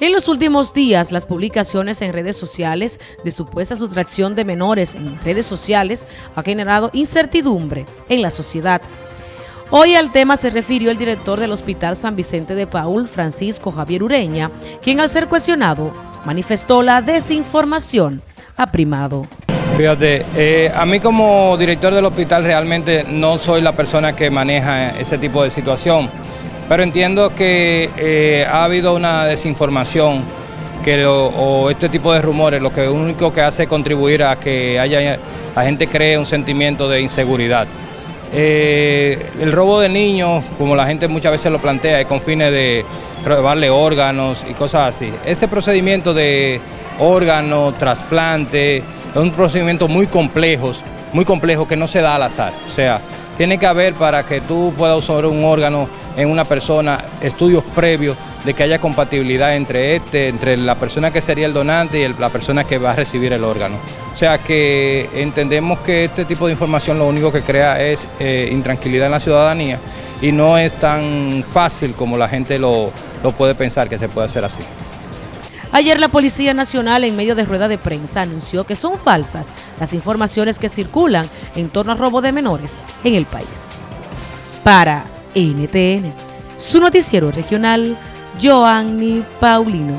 En los últimos días, las publicaciones en redes sociales de supuesta sustracción de menores en redes sociales ha generado incertidumbre en la sociedad. Hoy al tema se refirió el director del Hospital San Vicente de Paul, Francisco Javier Ureña, quien al ser cuestionado manifestó la desinformación ha primado. Fíjate, eh, a mí como director del hospital realmente no soy la persona que maneja ese tipo de situación pero entiendo que eh, ha habido una desinformación que o este tipo de rumores lo que único que hace es contribuir a que haya la gente cree un sentimiento de inseguridad. Eh, el robo de niños, como la gente muchas veces lo plantea, es con fines de robarle órganos y cosas así. Ese procedimiento de órganos, trasplante, es un procedimiento muy complejo, muy complejo que no se da al azar. O sea, tiene que haber para que tú puedas usar un órgano en una persona estudios previos de que haya compatibilidad entre este, entre la persona que sería el donante y la persona que va a recibir el órgano. O sea que entendemos que este tipo de información lo único que crea es eh, intranquilidad en la ciudadanía y no es tan fácil como la gente lo, lo puede pensar que se puede hacer así. Ayer la Policía Nacional en medio de rueda de prensa anunció que son falsas las informaciones que circulan en torno al robo de menores en el país. Para NTN, su noticiero regional, Joanny Paulino.